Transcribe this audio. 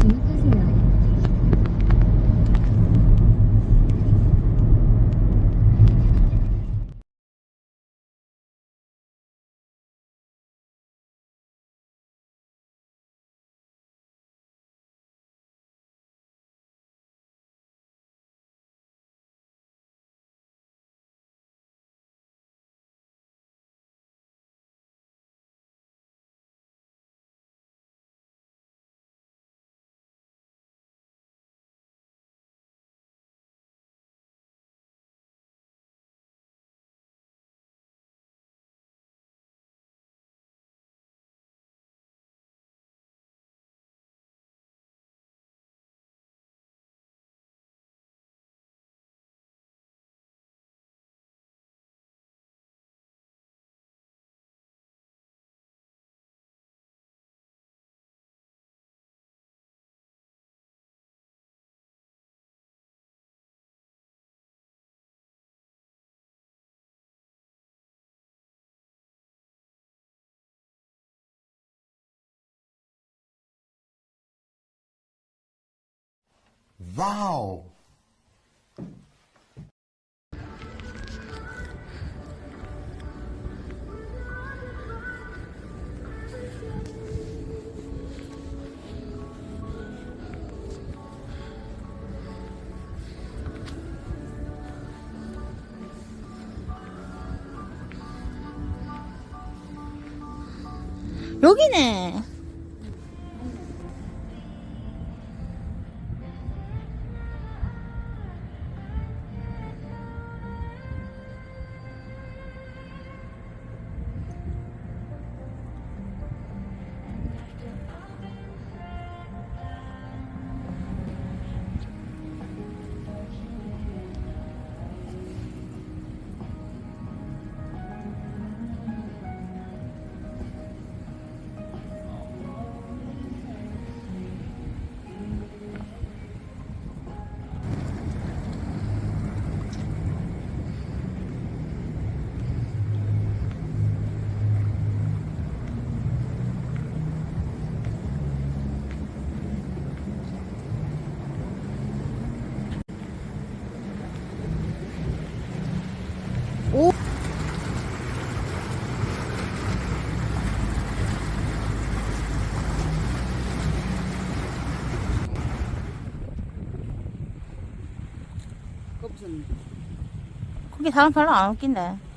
картинкой 와우. 여기네. 거기 사람 별로 안 웃긴데.